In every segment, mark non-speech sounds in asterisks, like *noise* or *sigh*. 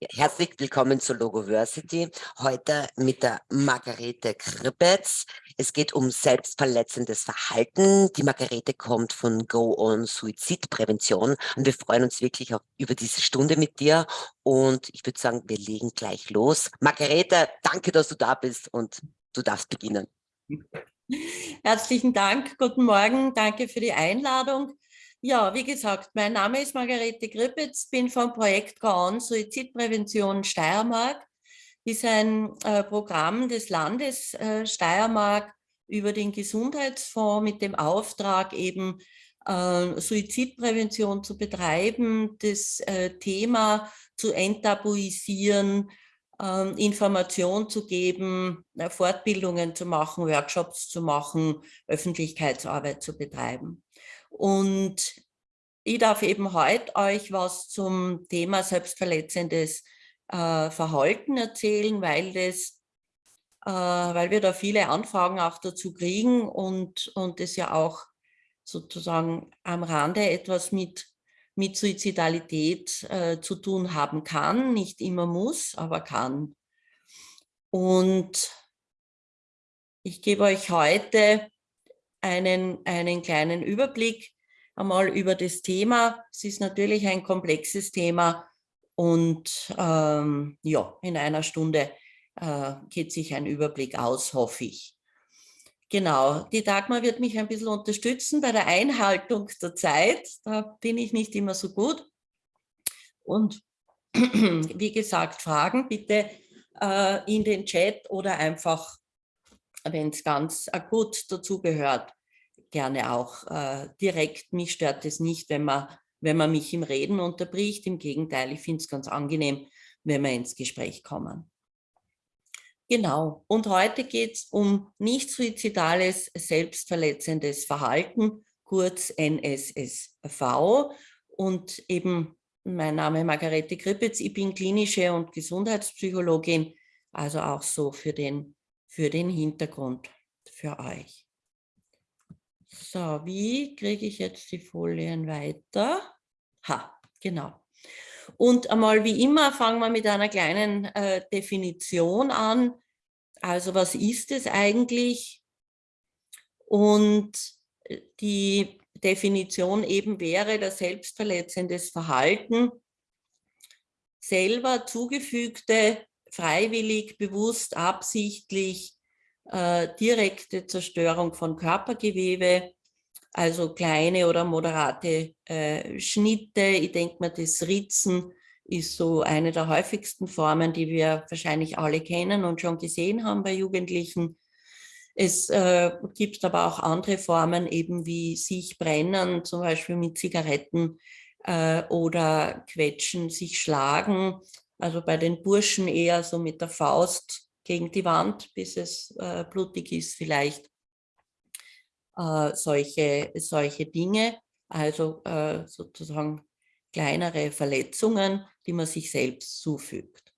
Herzlich willkommen zur Logoversity. Heute mit der Margarete Krippetz. Es geht um selbstverletzendes Verhalten. Die Margarete kommt von Go On Suizidprävention und wir freuen uns wirklich auch über diese Stunde mit dir. Und ich würde sagen, wir legen gleich los. Margarete, danke, dass du da bist und du darfst beginnen. Herzlichen Dank, guten Morgen, danke für die Einladung. Ja, wie gesagt, mein Name ist Margarete Grippitz, bin vom Projekt GAUN Suizidprävention Steiermark. Ist ein äh, Programm des Landes äh, Steiermark über den Gesundheitsfonds mit dem Auftrag eben äh, Suizidprävention zu betreiben, das äh, Thema zu enttabuisieren, ähm, Information zu geben, äh, Fortbildungen zu machen, Workshops zu machen, Öffentlichkeitsarbeit zu betreiben. Und ich darf eben heute euch was zum Thema selbstverletzendes äh, Verhalten erzählen, weil, das, äh, weil wir da viele Anfragen auch dazu kriegen und, und das ja auch sozusagen am Rande etwas mit, mit Suizidalität äh, zu tun haben kann, nicht immer muss, aber kann. Und ich gebe euch heute einen, einen kleinen Überblick einmal über das Thema. Es ist natürlich ein komplexes Thema und ähm, ja, in einer Stunde äh, geht sich ein Überblick aus, hoffe ich. Genau, die Dagmar wird mich ein bisschen unterstützen bei der Einhaltung der Zeit. Da bin ich nicht immer so gut. Und *clears throat* wie gesagt, Fragen bitte äh, in den Chat oder einfach wenn es ganz akut dazu gehört, gerne auch äh, direkt. Mich stört es nicht, wenn man, wenn man mich im Reden unterbricht. Im Gegenteil, ich finde es ganz angenehm, wenn wir ins Gespräch kommen. Genau, und heute geht es um nicht suizidales, selbstverletzendes Verhalten, kurz NSSV. Und eben mein Name ist Margarete Krippitz, ich bin klinische und Gesundheitspsychologin, also auch so für den für den Hintergrund für euch. So, wie kriege ich jetzt die Folien weiter? Ha, genau. Und einmal wie immer fangen wir mit einer kleinen äh, Definition an. Also was ist es eigentlich? Und äh, die Definition eben wäre das selbstverletzendes Verhalten, selber zugefügte freiwillig, bewusst, absichtlich äh, direkte Zerstörung von Körpergewebe, also kleine oder moderate äh, Schnitte. Ich denke mal, das Ritzen ist so eine der häufigsten Formen, die wir wahrscheinlich alle kennen und schon gesehen haben bei Jugendlichen. Es äh, gibt aber auch andere Formen, eben wie sich brennen, zum Beispiel mit Zigaretten äh, oder quetschen, sich schlagen, also bei den Burschen eher so mit der Faust gegen die Wand, bis es äh, blutig ist vielleicht. Äh, solche, solche Dinge, also äh, sozusagen kleinere Verletzungen, die man sich selbst zufügt.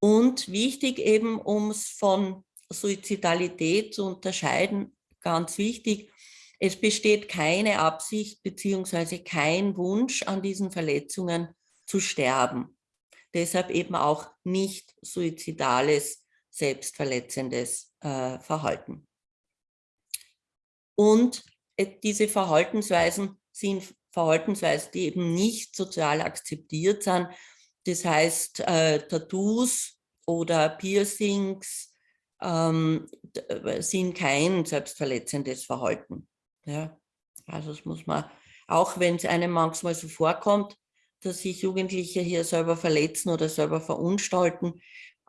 Und wichtig eben, um es von Suizidalität zu unterscheiden, ganz wichtig, es besteht keine Absicht beziehungsweise kein Wunsch an diesen Verletzungen zu sterben. Deshalb eben auch nicht suizidales, selbstverletzendes äh, Verhalten. Und äh, diese Verhaltensweisen sind Verhaltensweisen, die eben nicht sozial akzeptiert sind. Das heißt, äh, Tattoos oder Piercings ähm, äh, sind kein selbstverletzendes Verhalten. Ja? Also das muss man, auch wenn es einem manchmal so vorkommt, dass sich Jugendliche hier selber verletzen oder selber verunstalten.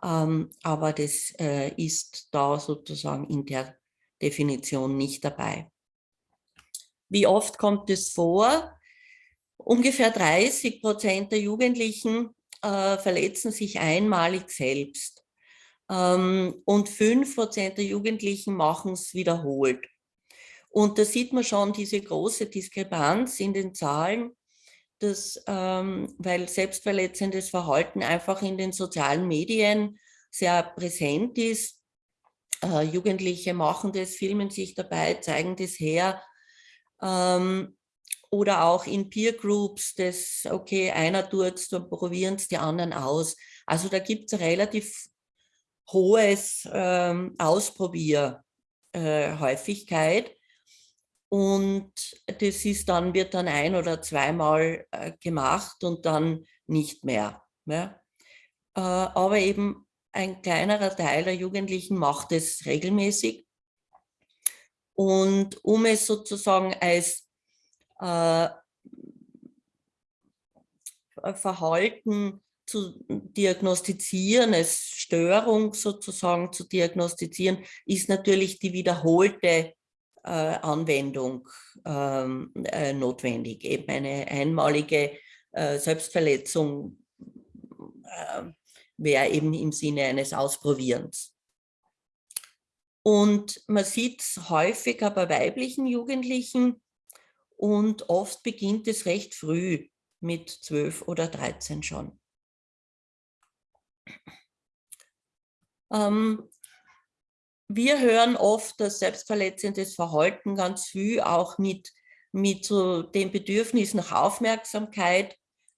Ähm, aber das äh, ist da sozusagen in der Definition nicht dabei. Wie oft kommt es vor? Ungefähr 30 Prozent der Jugendlichen äh, verletzen sich einmalig selbst. Ähm, und 5 Prozent der Jugendlichen machen es wiederholt. Und da sieht man schon diese große Diskrepanz in den Zahlen dass, ähm, weil selbstverletzendes Verhalten einfach in den sozialen Medien sehr präsent ist. Äh, Jugendliche machen das, filmen sich dabei, zeigen das her. Ähm, oder auch in Peer Groups, das, okay, einer tut es, dann probieren es die anderen aus. Also da gibt es relativ hohes ähm, Ausprobierhäufigkeit. Äh, und das ist dann, wird dann ein- oder zweimal äh, gemacht und dann nicht mehr. Ja? Äh, aber eben ein kleinerer Teil der Jugendlichen macht es regelmäßig. Und um es sozusagen als äh, Verhalten zu diagnostizieren, als Störung sozusagen zu diagnostizieren, ist natürlich die wiederholte äh, Anwendung ähm, äh, notwendig. Eben eine einmalige äh, Selbstverletzung äh, wäre eben im Sinne eines Ausprobierens. Und man sieht es häufiger bei weiblichen Jugendlichen und oft beginnt es recht früh mit 12 oder 13 schon. Ähm, wir hören oft, dass selbstverletzendes Verhalten ganz früh auch mit, mit so dem Bedürfnis nach Aufmerksamkeit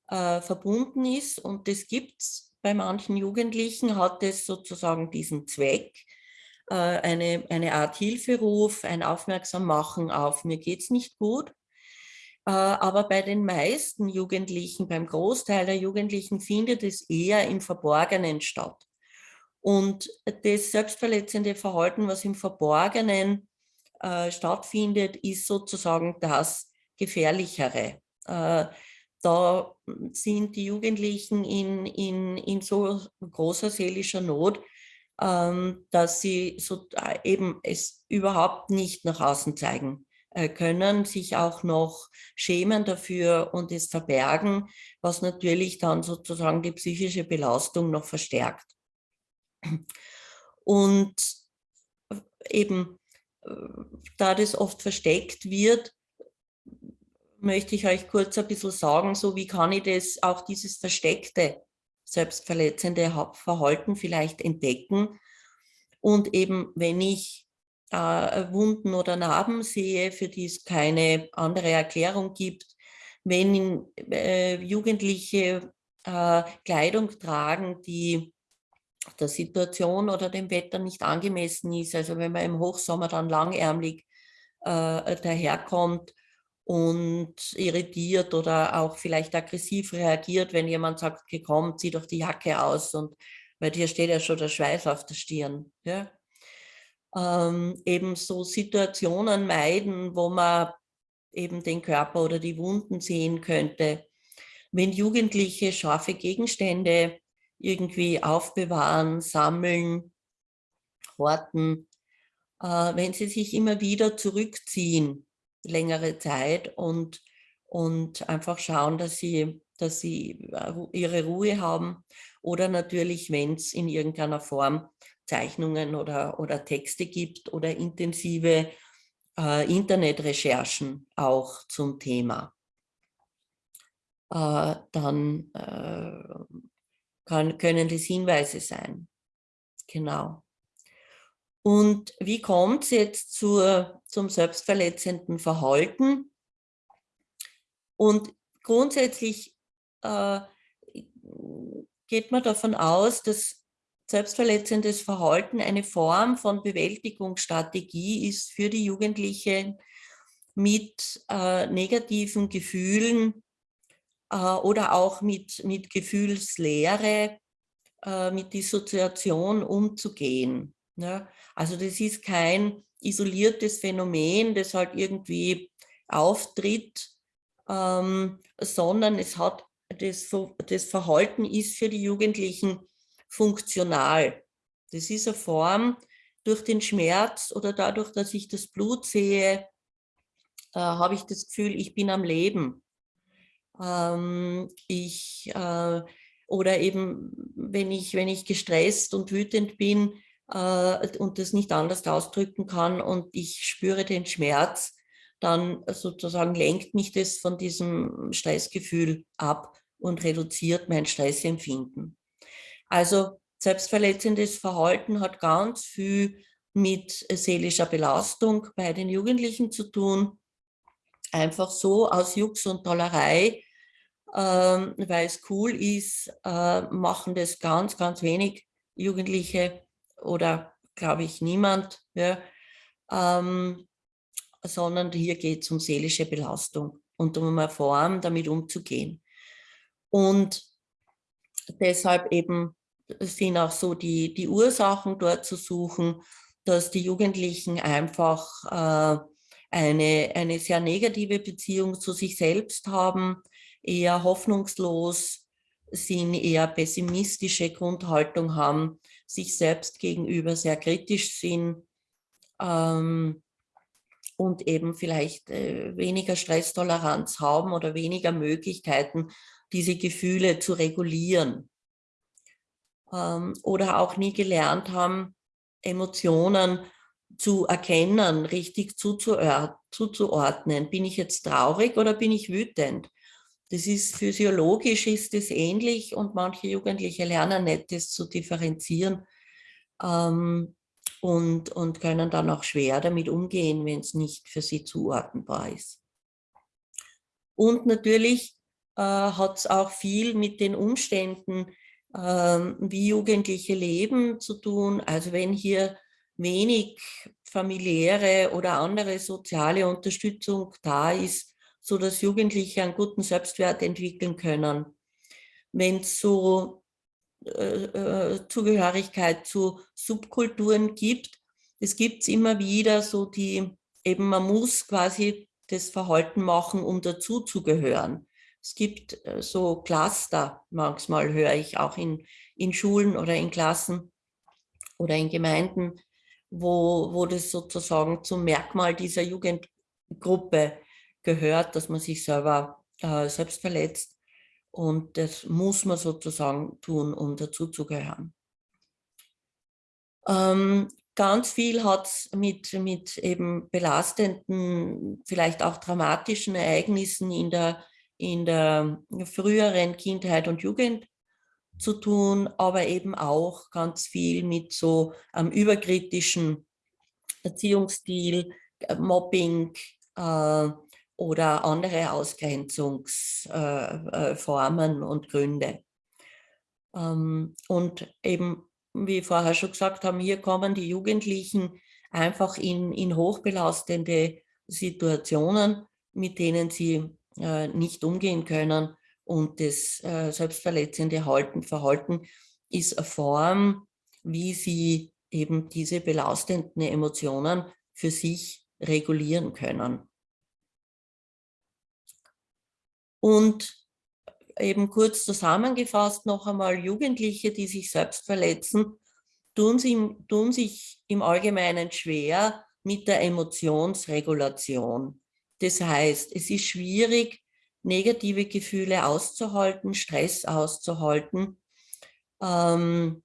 äh, verbunden ist. Und das gibt es bei manchen Jugendlichen, hat es sozusagen diesen Zweck, äh, eine, eine Art Hilferuf, ein Aufmerksammachen auf, mir geht es nicht gut. Äh, aber bei den meisten Jugendlichen, beim Großteil der Jugendlichen findet es eher im Verborgenen statt. Und das selbstverletzende Verhalten, was im Verborgenen äh, stattfindet, ist sozusagen das Gefährlichere. Äh, da sind die Jugendlichen in, in, in so großer seelischer Not, ähm, dass sie so, äh, eben es überhaupt nicht nach außen zeigen äh, können, sich auch noch schämen dafür und es verbergen, was natürlich dann sozusagen die psychische Belastung noch verstärkt. Und eben, äh, da das oft versteckt wird, möchte ich euch kurz ein bisschen sagen, so wie kann ich das, auch dieses versteckte selbstverletzende Verhalten vielleicht entdecken. Und eben, wenn ich äh, Wunden oder Narben sehe, für die es keine andere Erklärung gibt, wenn äh, Jugendliche äh, Kleidung tragen, die der Situation oder dem Wetter nicht angemessen ist, also wenn man im Hochsommer dann langärmlich äh, daherkommt und irritiert oder auch vielleicht aggressiv reagiert, wenn jemand sagt, okay, komm, zieh doch die Jacke aus und weil dir steht ja schon der Schweiß auf der Stirn. Ja? Ähm, eben so Situationen meiden, wo man eben den Körper oder die Wunden sehen könnte. Wenn Jugendliche scharfe Gegenstände irgendwie aufbewahren, sammeln, horten, äh, wenn sie sich immer wieder zurückziehen, längere Zeit und, und einfach schauen, dass sie, dass sie äh, ihre Ruhe haben oder natürlich, wenn es in irgendeiner Form Zeichnungen oder, oder Texte gibt oder intensive äh, Internetrecherchen auch zum Thema. Äh, dann äh, kann, können das Hinweise sein. Genau. Und wie kommt es jetzt zur, zum selbstverletzenden Verhalten? Und grundsätzlich äh, geht man davon aus, dass selbstverletzendes Verhalten eine Form von Bewältigungsstrategie ist für die Jugendlichen mit äh, negativen Gefühlen oder auch mit, mit Gefühlslehre, äh, mit Dissoziation umzugehen. Ja, also das ist kein isoliertes Phänomen, das halt irgendwie auftritt, ähm, sondern es hat das, das Verhalten ist für die Jugendlichen funktional. Das ist eine Form, durch den Schmerz oder dadurch, dass ich das Blut sehe, äh, habe ich das Gefühl, ich bin am Leben. Ähm, ich, äh, oder eben, wenn ich, wenn ich gestresst und wütend bin, äh, und das nicht anders ausdrücken kann und ich spüre den Schmerz, dann sozusagen lenkt mich das von diesem Stressgefühl ab und reduziert mein Stressempfinden. Also selbstverletzendes Verhalten hat ganz viel mit seelischer Belastung bei den Jugendlichen zu tun. Einfach so aus Jux und Tollerei, ähm, weil es cool ist, äh, machen das ganz, ganz wenig Jugendliche oder glaube ich niemand, ja, ähm, sondern hier geht es um seelische Belastung und um eine Form, damit umzugehen. Und deshalb eben sind auch so die, die Ursachen dort zu suchen, dass die Jugendlichen einfach äh, eine, eine sehr negative Beziehung zu sich selbst haben, eher hoffnungslos sind, eher pessimistische Grundhaltung haben, sich selbst gegenüber sehr kritisch sind ähm, und eben vielleicht äh, weniger Stresstoleranz haben oder weniger Möglichkeiten, diese Gefühle zu regulieren. Ähm, oder auch nie gelernt haben, Emotionen zu erkennen, richtig zuzuordnen. Bin ich jetzt traurig oder bin ich wütend? Das ist physiologisch ist es ähnlich und manche Jugendliche lernen nicht, das zu differenzieren ähm, und, und können dann auch schwer damit umgehen, wenn es nicht für sie zuordnenbar ist. Und natürlich äh, hat es auch viel mit den Umständen, äh, wie Jugendliche leben zu tun. Also wenn hier wenig familiäre oder andere soziale Unterstützung da ist, so dass Jugendliche einen guten Selbstwert entwickeln können. Wenn es so äh, äh, Zugehörigkeit zu Subkulturen gibt, es gibt es immer wieder so die, eben man muss quasi das Verhalten machen, um dazuzugehören. Es gibt äh, so Cluster, manchmal höre ich auch in, in Schulen oder in Klassen oder in Gemeinden, wo, wo das sozusagen zum Merkmal dieser Jugendgruppe gehört, dass man sich selber äh, selbst verletzt. Und das muss man sozusagen tun, um dazuzugehören. Ähm, ganz viel hat es mit, mit eben belastenden, vielleicht auch dramatischen Ereignissen in der, in der früheren Kindheit und Jugend zu tun, aber eben auch ganz viel mit so einem überkritischen Erziehungsstil, äh, Mobbing äh, oder andere Ausgrenzungsformen äh, und Gründe. Ähm, und eben, wie vorher schon gesagt haben, hier kommen die Jugendlichen einfach in, in hochbelastende Situationen, mit denen sie äh, nicht umgehen können und das äh, selbstverletzende Halten, Verhalten ist eine Form, wie sie eben diese belastenden Emotionen für sich regulieren können. Und eben kurz zusammengefasst noch einmal, Jugendliche, die sich selbst verletzen, tun, sie, tun sich im Allgemeinen schwer mit der Emotionsregulation. Das heißt, es ist schwierig, negative Gefühle auszuhalten, Stress auszuhalten, ähm,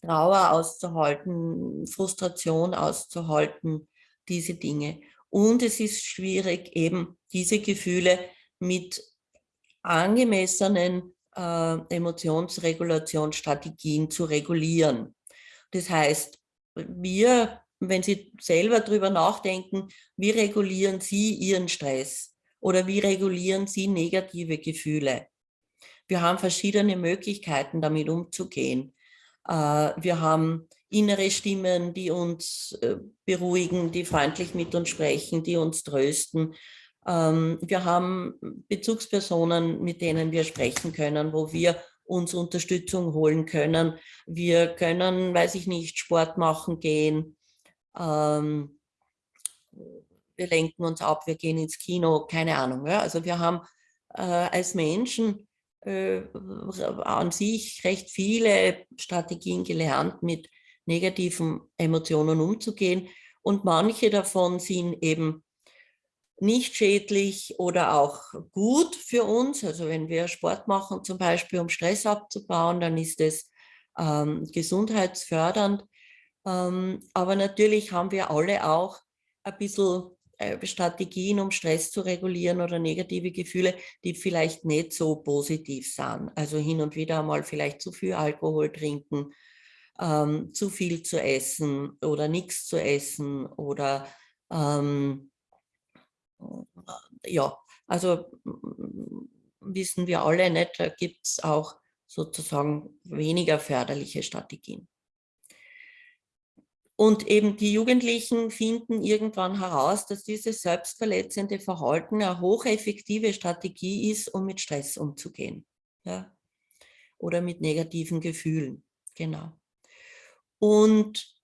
Trauer auszuhalten, Frustration auszuhalten, diese Dinge. Und es ist schwierig, eben diese Gefühle mit angemessenen äh, Emotionsregulationsstrategien zu regulieren. Das heißt, wir, wenn Sie selber darüber nachdenken, wie regulieren Sie Ihren Stress? Oder wie regulieren Sie negative Gefühle? Wir haben verschiedene Möglichkeiten, damit umzugehen. Äh, wir haben innere Stimmen, die uns äh, beruhigen, die freundlich mit uns sprechen, die uns trösten. Ähm, wir haben Bezugspersonen, mit denen wir sprechen können, wo wir uns Unterstützung holen können. Wir können, weiß ich nicht, Sport machen gehen. Ähm, wir lenken uns ab, wir gehen ins Kino, keine Ahnung. Ja? Also wir haben äh, als Menschen äh, an sich recht viele Strategien gelernt, mit negativen Emotionen umzugehen. Und manche davon sind eben nicht schädlich oder auch gut für uns. Also wenn wir Sport machen, zum Beispiel um Stress abzubauen, dann ist es ähm, gesundheitsfördernd. Ähm, aber natürlich haben wir alle auch ein bisschen Strategien, um Stress zu regulieren oder negative Gefühle, die vielleicht nicht so positiv sind. Also hin und wieder einmal vielleicht zu viel Alkohol trinken, ähm, zu viel zu essen oder nichts zu essen oder ähm, ja, also wissen wir alle nicht, da gibt es auch sozusagen weniger förderliche Strategien. Und eben die Jugendlichen finden irgendwann heraus, dass dieses selbstverletzende Verhalten eine hocheffektive Strategie ist, um mit Stress umzugehen. Ja? Oder mit negativen Gefühlen. Genau. Und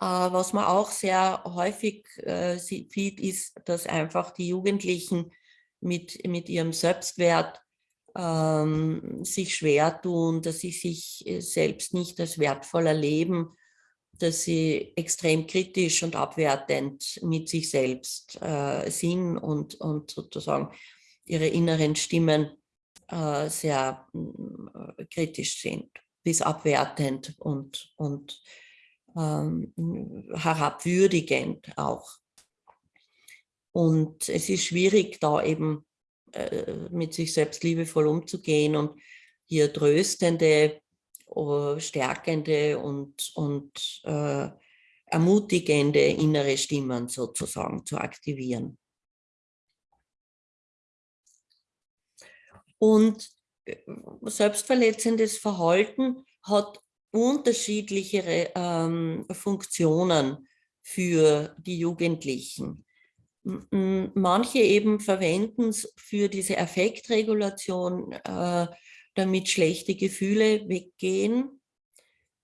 äh, was man auch sehr häufig äh, sieht, ist, dass einfach die Jugendlichen mit, mit ihrem Selbstwert ähm, sich schwer tun, dass sie sich äh, selbst nicht als wertvoll erleben, dass sie extrem kritisch und abwertend mit sich selbst äh, sind und, und sozusagen ihre inneren Stimmen äh, sehr äh, kritisch sind, bis abwertend und, und ähm, herabwürdigend auch. Und es ist schwierig, da eben äh, mit sich selbst liebevoll umzugehen und hier tröstende, stärkende und, und äh, ermutigende innere Stimmen sozusagen zu aktivieren. Und äh, selbstverletzendes Verhalten hat unterschiedliche ähm, Funktionen für die Jugendlichen. Manche eben verwenden es für diese Affektregulation, äh, damit schlechte Gefühle weggehen.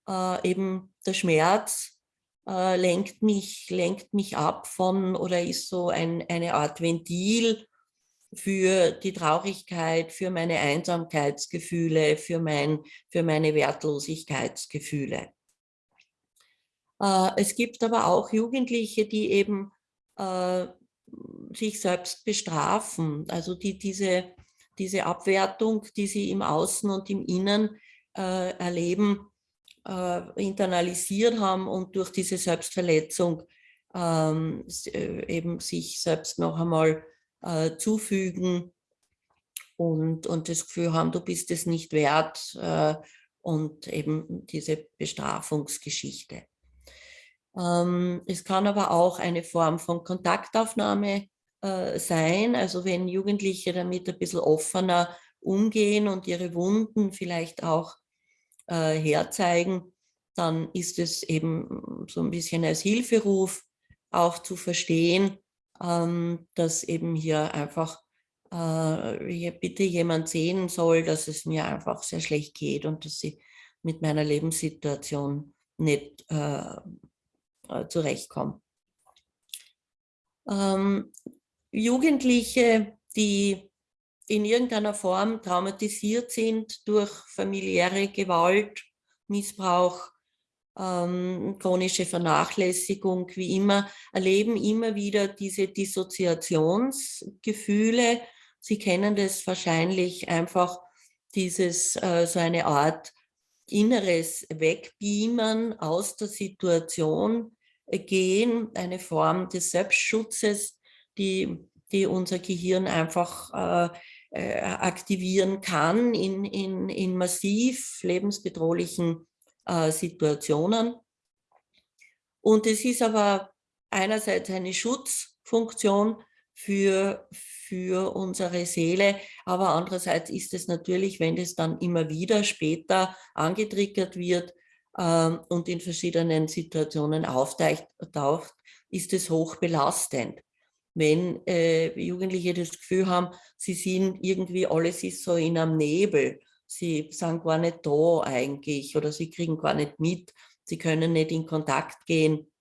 Äh, eben der Schmerz äh, lenkt, mich, lenkt mich ab von oder ist so ein, eine Art Ventil für die Traurigkeit, für meine Einsamkeitsgefühle, für, mein, für meine Wertlosigkeitsgefühle. Äh, es gibt aber auch Jugendliche, die eben äh, sich selbst bestrafen, also die diese, diese Abwertung, die sie im Außen und im Innen äh, erleben, äh, internalisiert haben und durch diese Selbstverletzung ähm, äh, eben sich selbst noch einmal äh, zufügen und, und das Gefühl haben, du bist es nicht wert äh, und eben diese Bestrafungsgeschichte. Ähm, es kann aber auch eine Form von Kontaktaufnahme äh, sein, also wenn Jugendliche damit ein bisschen offener umgehen und ihre Wunden vielleicht auch äh, herzeigen, dann ist es eben so ein bisschen als Hilferuf auch zu verstehen, ähm, dass eben hier einfach äh, hier bitte jemand sehen soll, dass es mir einfach sehr schlecht geht und dass sie mit meiner Lebenssituation nicht äh, äh, zurechtkommen. Ähm, Jugendliche, die in irgendeiner Form traumatisiert sind durch familiäre Gewalt, Missbrauch, ähm, chronische Vernachlässigung, wie immer, erleben immer wieder diese Dissoziationsgefühle. Sie kennen das wahrscheinlich einfach, dieses äh, so eine Art inneres Wegbeamen aus der Situation gehen, eine Form des Selbstschutzes, die, die unser Gehirn einfach äh, äh, aktivieren kann in, in, in massiv lebensbedrohlichen äh, Situationen. Und es ist aber einerseits eine Schutzfunktion für, für unsere Seele, aber andererseits ist es natürlich, wenn es dann immer wieder später angetriggert wird äh, und in verschiedenen Situationen auftaucht, ist es hoch belastend. Wenn äh, Jugendliche das Gefühl haben, sie sind irgendwie, alles ist so in einem Nebel, sie sind gar nicht da eigentlich oder sie kriegen gar nicht mit, sie können nicht in Kontakt gehen,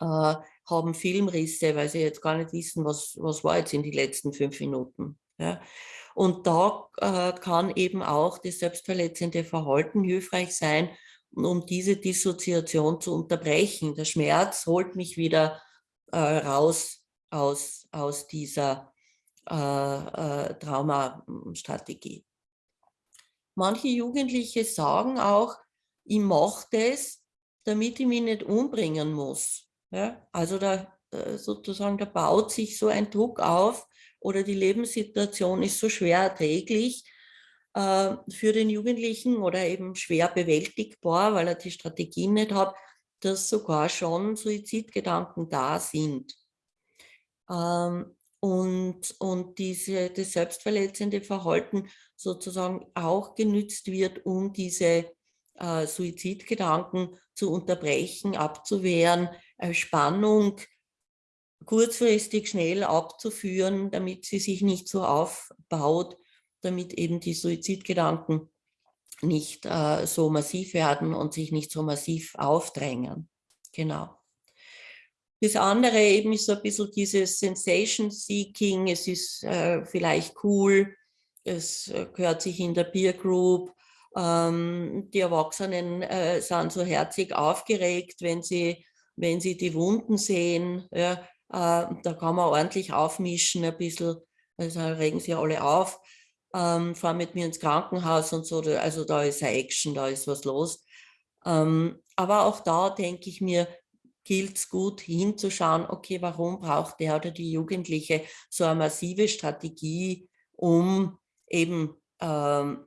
äh, haben Filmrisse, weil sie jetzt gar nicht wissen, was, was war jetzt in den letzten fünf Minuten. Ja. Und da äh, kann eben auch das selbstverletzende Verhalten hilfreich sein, um diese Dissoziation zu unterbrechen. Der Schmerz holt mich wieder äh, raus aus, aus dieser äh, äh, Traumastrategie. Manche Jugendliche sagen auch, ich mache das, damit ich mich nicht umbringen muss. Ja? Also da äh, sozusagen, da baut sich so ein Druck auf oder die Lebenssituation ist so schwer erträglich äh, für den Jugendlichen oder eben schwer bewältigbar, weil er die Strategien nicht hat, dass sogar schon Suizidgedanken da sind. Ähm, und, und diese, das selbstverletzende Verhalten sozusagen auch genützt wird, um diese äh, Suizidgedanken zu unterbrechen, abzuwehren, äh, Spannung kurzfristig schnell abzuführen, damit sie sich nicht so aufbaut, damit eben die Suizidgedanken nicht äh, so massiv werden und sich nicht so massiv aufdrängen. Genau. Das andere eben ist so ein bisschen dieses Sensation Seeking, es ist äh, vielleicht cool, es äh, gehört sich in der Peer Group, ähm, die Erwachsenen äh, sind so herzig aufgeregt, wenn sie, wenn sie die Wunden sehen, ja, äh, da kann man ordentlich aufmischen ein bisschen, also regen sie alle auf, ähm, fahren mit mir ins Krankenhaus und so, also da ist eine Action, da ist was los. Ähm, aber auch da denke ich mir, gilt es gut hinzuschauen, okay, warum braucht der oder die Jugendliche so eine massive Strategie, um eben ähm,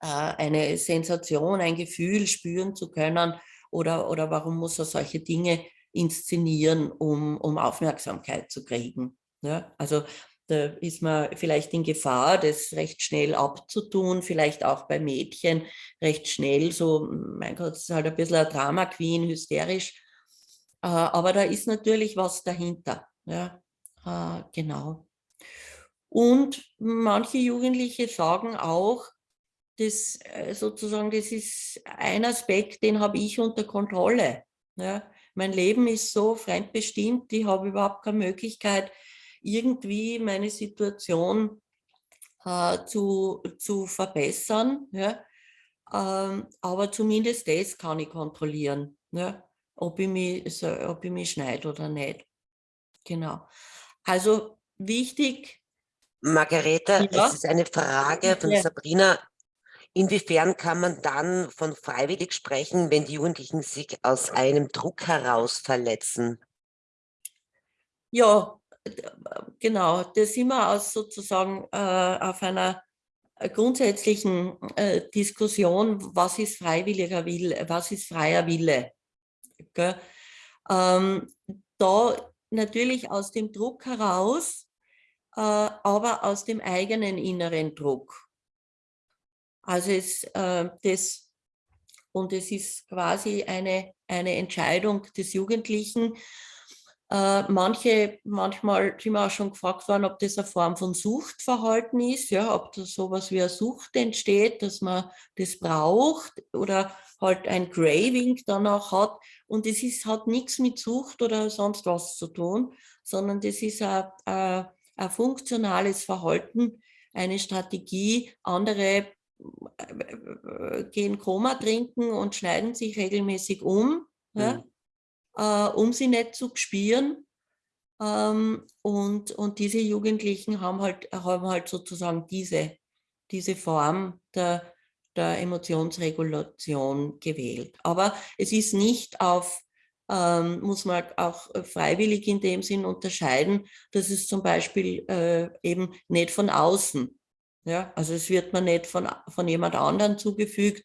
äh, eine Sensation, ein Gefühl spüren zu können oder, oder warum muss er solche Dinge inszenieren, um, um Aufmerksamkeit zu kriegen. Ja, also da ist man vielleicht in Gefahr, das recht schnell abzutun, vielleicht auch bei Mädchen recht schnell, so, mein Gott, es ist halt ein bisschen ein Drama Queen, hysterisch, aber da ist natürlich was dahinter. Ja, äh, genau. Und manche Jugendliche sagen auch, das äh, sozusagen, das ist ein Aspekt, den habe ich unter Kontrolle. Ja. Mein Leben ist so fremdbestimmt, ich habe überhaupt keine Möglichkeit, irgendwie meine Situation äh, zu, zu verbessern. Ja. Ähm, aber zumindest das kann ich kontrollieren. Ja ob ich mich, ob ich mich schneide oder nicht. Genau. Also wichtig. Margareta, ja? es ist eine Frage von ja. Sabrina. Inwiefern kann man dann von freiwillig sprechen, wenn die Jugendlichen sich aus einem Druck heraus verletzen? Ja, genau. Das sind wir aus sozusagen äh, auf einer grundsätzlichen äh, Diskussion, was ist freiwilliger Wille, was ist freier Wille. Ähm, da natürlich aus dem Druck heraus, äh, aber aus dem eigenen inneren Druck. Also es, äh, das, und es ist quasi eine, eine Entscheidung des Jugendlichen, äh, manche, manchmal sind wir auch schon gefragt worden, ob das eine Form von Suchtverhalten ist, ja, ob da sowas wie eine Sucht entsteht, dass man das braucht oder halt ein Craving danach hat. Und es ist, hat nichts mit Sucht oder sonst was zu tun, sondern das ist ein, ein, ein funktionales Verhalten, eine Strategie. Andere äh, gehen Koma trinken und schneiden sich regelmäßig um. Mhm. Ja? äh, um sie nicht zu spüren. Ähm, und, und diese Jugendlichen haben halt, haben halt sozusagen diese, diese Form der, der Emotionsregulation gewählt. Aber es ist nicht auf, ähm, muss man auch freiwillig in dem Sinn unterscheiden, dass es zum Beispiel äh, eben nicht von außen, ja, also es wird man nicht von, von jemand anderen zugefügt,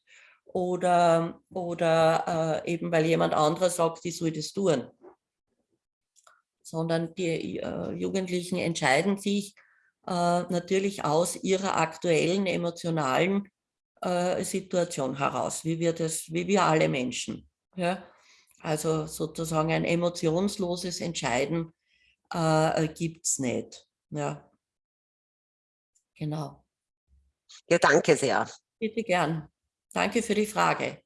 oder, oder äh, eben weil jemand anderer sagt, ich soll das tun. Sondern die äh, Jugendlichen entscheiden sich äh, natürlich aus ihrer aktuellen emotionalen äh, Situation heraus, wie wir, das, wie wir alle Menschen. Ja? Also sozusagen ein emotionsloses Entscheiden äh, gibt es nicht. Ja. Genau. Ja, danke sehr. Bitte gern. Danke für die Frage.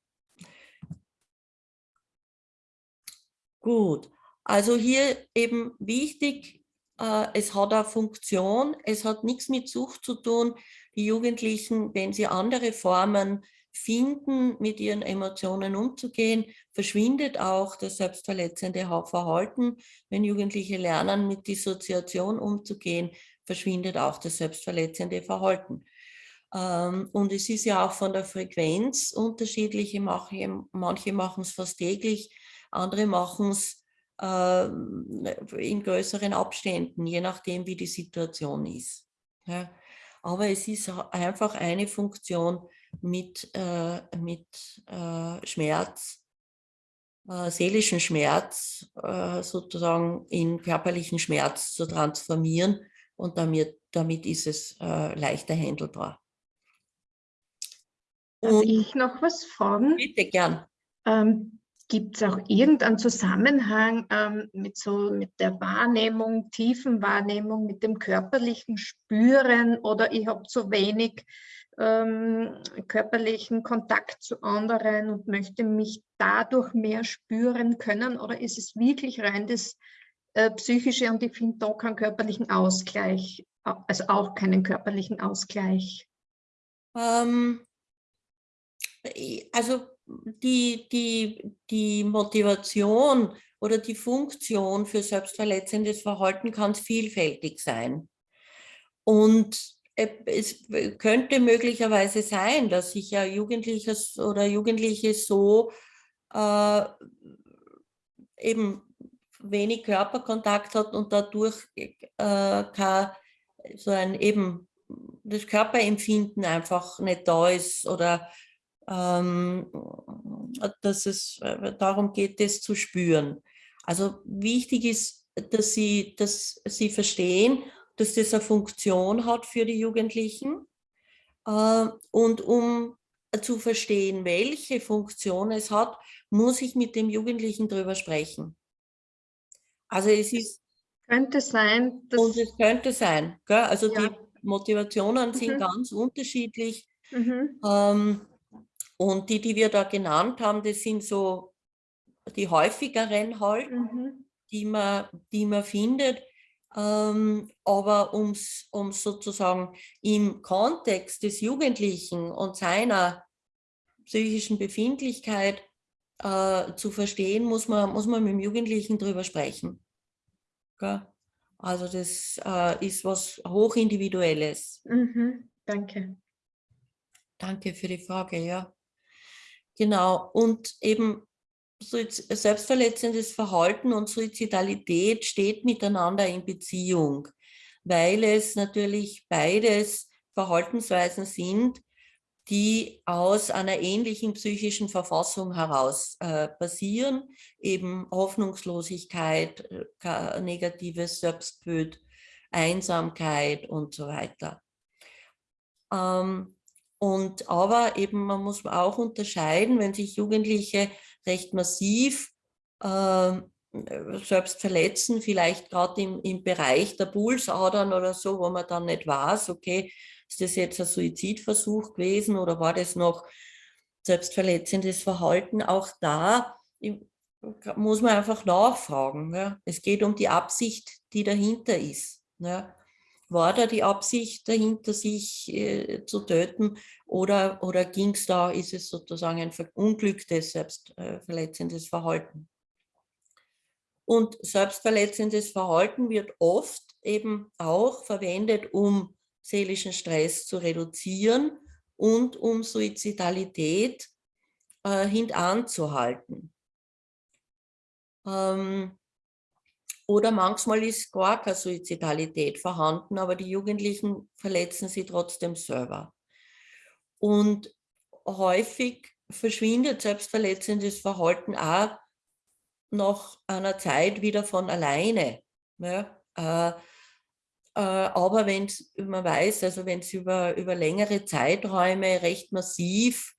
Gut, also hier eben wichtig, äh, es hat eine Funktion, es hat nichts mit Sucht zu tun. Die Jugendlichen, wenn sie andere Formen finden, mit ihren Emotionen umzugehen, verschwindet auch das selbstverletzende Verhalten. Wenn Jugendliche lernen, mit Dissoziation umzugehen, verschwindet auch das selbstverletzende Verhalten. Ähm, und es ist ja auch von der Frequenz unterschiedlich. Manche machen es fast täglich, andere machen es ähm, in größeren Abständen, je nachdem, wie die Situation ist. Aber es ist einfach eine Funktion mit, äh, mit äh, Schmerz äh, seelischen Schmerz äh, sozusagen in körperlichen Schmerz zu transformieren und damit, damit ist es äh, leichter handelbar. Darf ich noch was fragen? Bitte gern. Ähm, Gibt es auch irgendeinen Zusammenhang ähm, mit, so, mit der Wahrnehmung, tiefen Wahrnehmung, mit dem körperlichen Spüren oder ich habe zu wenig ähm, körperlichen Kontakt zu anderen und möchte mich dadurch mehr spüren können? Oder ist es wirklich rein das äh, Psychische und ich finde da keinen körperlichen Ausgleich, also auch keinen körperlichen Ausgleich? Ähm, also die, die, die Motivation oder die Funktion für selbstverletzendes Verhalten kann vielfältig sein. Und es könnte möglicherweise sein, dass sich ja Jugendliches oder Jugendliche so äh, eben wenig Körperkontakt hat und dadurch äh, kann so ein eben das Körperempfinden einfach nicht da ist oder dass es äh, darum geht, das zu spüren. Also wichtig ist, dass sie, dass sie verstehen, dass das eine Funktion hat für die Jugendlichen. Äh, und um zu verstehen, welche Funktion es hat, muss ich mit dem Jugendlichen darüber sprechen. Also es ist... Könnte sein. und es könnte sein. Gell? Also ja. die Motivationen sind mhm. ganz unterschiedlich. Mhm. Ähm, und die, die wir da genannt haben, das sind so die häufigeren halt, mhm. die, man, die man findet. Ähm, aber um es sozusagen im Kontext des Jugendlichen und seiner psychischen Befindlichkeit äh, zu verstehen, muss man, muss man mit dem Jugendlichen drüber sprechen. Gell? Also das äh, ist was hochindividuelles. Mhm, danke. Danke für die Frage, ja. Genau, und eben selbstverletzendes Verhalten und Suizidalität steht miteinander in Beziehung, weil es natürlich beides Verhaltensweisen sind, die aus einer ähnlichen psychischen Verfassung heraus äh, basieren, eben Hoffnungslosigkeit, äh, negatives Selbstbild, Einsamkeit und so weiter. Ähm, und aber eben, man muss auch unterscheiden, wenn sich Jugendliche recht massiv äh, selbst verletzen, vielleicht gerade im, im Bereich der Pulsadern oder so, wo man dann nicht weiß, okay, ist das jetzt ein Suizidversuch gewesen oder war das noch selbstverletzendes Verhalten? Auch da muss man einfach nachfragen. Ja. Es geht um die Absicht, die dahinter ist. Ja war da die Absicht dahinter, sich äh, zu töten oder, oder ging es da, ist es sozusagen ein verunglücktes, selbstverletzendes äh, Verhalten? Und selbstverletzendes Verhalten wird oft eben auch verwendet, um seelischen Stress zu reduzieren und um Suizidalität äh, hintanzuhalten. Ähm, oder manchmal ist gar keine Suizidalität vorhanden, aber die Jugendlichen verletzen sie trotzdem selber. Und häufig verschwindet selbstverletzendes Verhalten auch nach einer Zeit wieder von alleine. Ja, äh, äh, aber wenn man weiß, also wenn es über, über längere Zeiträume recht massiv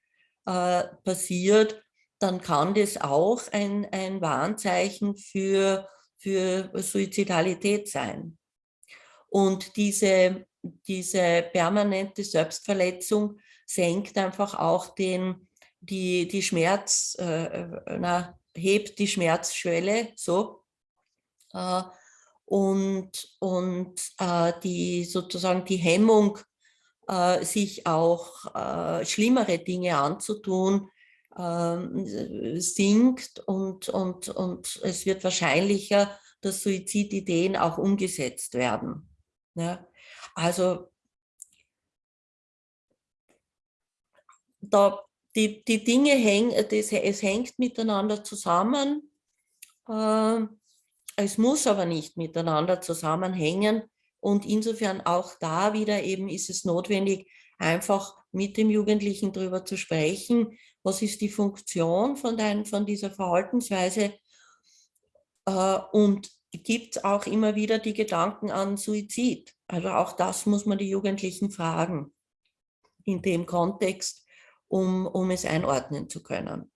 äh, passiert, dann kann das auch ein, ein Warnzeichen für für Suizidalität sein. Und diese, diese permanente Selbstverletzung senkt einfach auch den, die, die Schmerz, äh, na, hebt die Schmerzschwelle so. Äh, und und äh, die sozusagen die Hemmung, äh, sich auch äh, schlimmere Dinge anzutun, ähm, sinkt und, und, und es wird wahrscheinlicher, dass Suizidideen auch umgesetzt werden. Ja? Also da, die, die Dinge hängen, es hängt miteinander zusammen. Äh, es muss aber nicht miteinander zusammenhängen und insofern auch da wieder eben ist es notwendig, einfach mit dem Jugendlichen darüber zu sprechen, was ist die Funktion von, dein, von dieser Verhaltensweise äh, und gibt es auch immer wieder die Gedanken an Suizid. Also auch das muss man die Jugendlichen fragen in dem Kontext, um, um es einordnen zu können.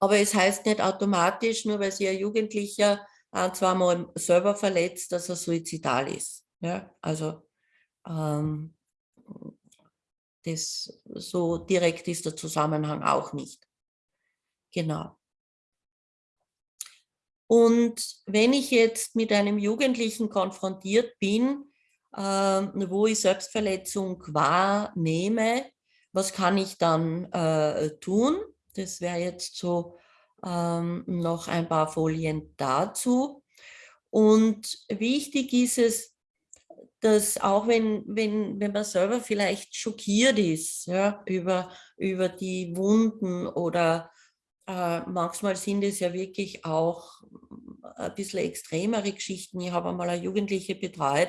Aber es heißt nicht automatisch, nur weil sich ein Jugendlicher ein, zweimal selber verletzt, dass er suizidal ist. Ja, also ähm, das, so direkt ist der Zusammenhang auch nicht. Genau. Und wenn ich jetzt mit einem Jugendlichen konfrontiert bin, äh, wo ich Selbstverletzung wahrnehme, was kann ich dann äh, tun? Das wäre jetzt so ähm, noch ein paar Folien dazu. Und wichtig ist es, dass auch wenn, wenn, wenn man selber vielleicht schockiert ist ja, über, über die Wunden oder äh, manchmal sind es ja wirklich auch ein bisschen extremere Geschichten. Ich habe einmal eine Jugendliche betreut,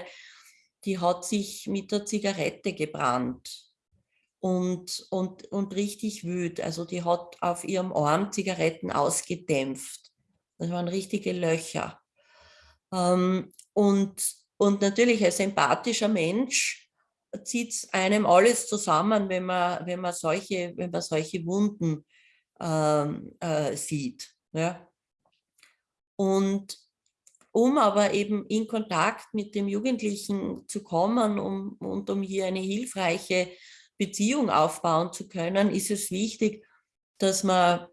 die hat sich mit der Zigarette gebrannt und, und, und richtig wüt. Also die hat auf ihrem Arm Zigaretten ausgedämpft. Das waren richtige Löcher. Ähm, und, und natürlich als empathischer Mensch zieht einem alles zusammen, wenn man, wenn man, solche, wenn man solche Wunden ähm, äh, sieht. Ja. Und um aber eben in Kontakt mit dem Jugendlichen zu kommen um, und um hier eine hilfreiche Beziehung aufbauen zu können, ist es wichtig, dass man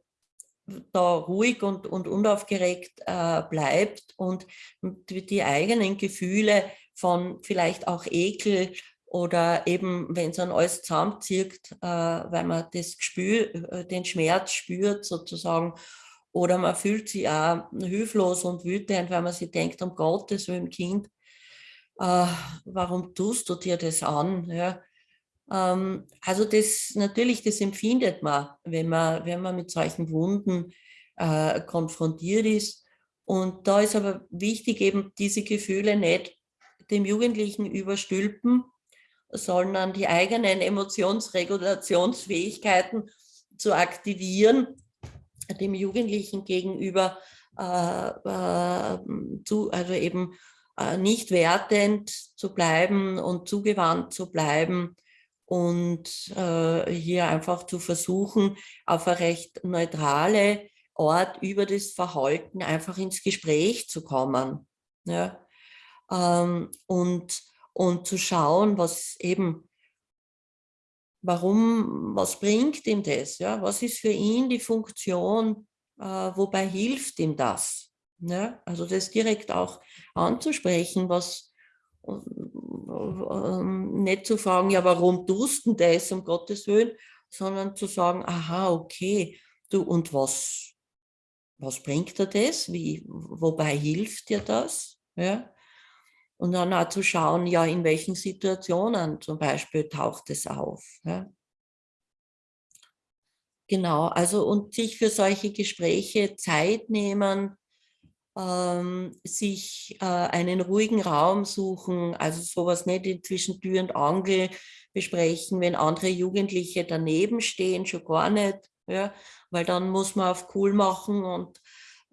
da ruhig und, und unaufgeregt äh, bleibt und die eigenen Gefühle von vielleicht auch Ekel oder eben, wenn es an alles zusammenzieht, äh, weil man das Gespür, äh, den Schmerz spürt sozusagen, oder man fühlt sich auch hilflos und wütend, weil man sich denkt, um Gottes Willen, Kind, äh, warum tust du dir das an? Ja? Ähm, also das natürlich, das empfindet man, wenn man, wenn man mit solchen Wunden äh, konfrontiert ist. Und da ist aber wichtig, eben diese Gefühle nicht dem Jugendlichen überstülpen, sondern die eigenen Emotionsregulationsfähigkeiten zu aktivieren, dem Jugendlichen gegenüber äh, äh, zu, also eben äh, nicht wertend zu bleiben und zugewandt zu bleiben und äh, hier einfach zu versuchen, auf eine recht neutrale Art über das Verhalten einfach ins Gespräch zu kommen. Ja? Ähm, und und zu schauen, was eben, warum, was bringt ihm das? Ja? Was ist für ihn die Funktion, äh, wobei hilft ihm das? Ja? Also das direkt auch anzusprechen, was nicht zu fragen, ja, warum tust du das, um Gottes Willen, sondern zu sagen, aha, okay, du, und was, was bringt dir das? Wie, wobei hilft dir das? Ja? Und dann auch zu schauen, ja, in welchen Situationen zum Beispiel taucht es auf. Ja. Genau, also und sich für solche Gespräche Zeit nehmen, ähm, sich äh, einen ruhigen Raum suchen, also sowas nicht zwischen Tür und Angel besprechen, wenn andere Jugendliche daneben stehen, schon gar nicht, ja, weil dann muss man auf cool machen und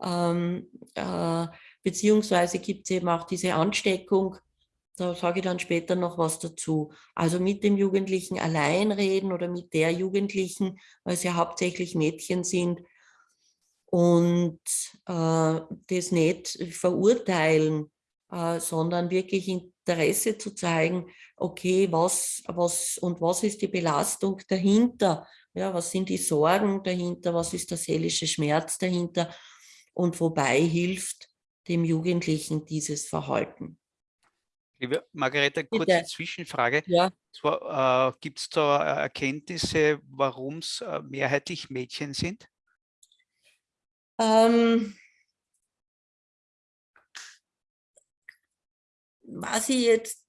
ähm, äh, beziehungsweise gibt es eben auch diese Ansteckung, da sage ich dann später noch was dazu. Also mit dem Jugendlichen allein reden oder mit der Jugendlichen, weil es ja hauptsächlich Mädchen sind und äh, das nicht verurteilen, äh, sondern wirklich Interesse zu zeigen, okay, was, was und was ist die Belastung dahinter? Ja, was sind die Sorgen dahinter? Was ist der seelische Schmerz dahinter? Und wobei hilft dem Jugendlichen dieses Verhalten. Liebe Margarete, kurze Bitte. Zwischenfrage. Ja. Äh, Gibt es da Erkenntnisse, warum es äh, mehrheitlich Mädchen sind? Ähm, was ich jetzt,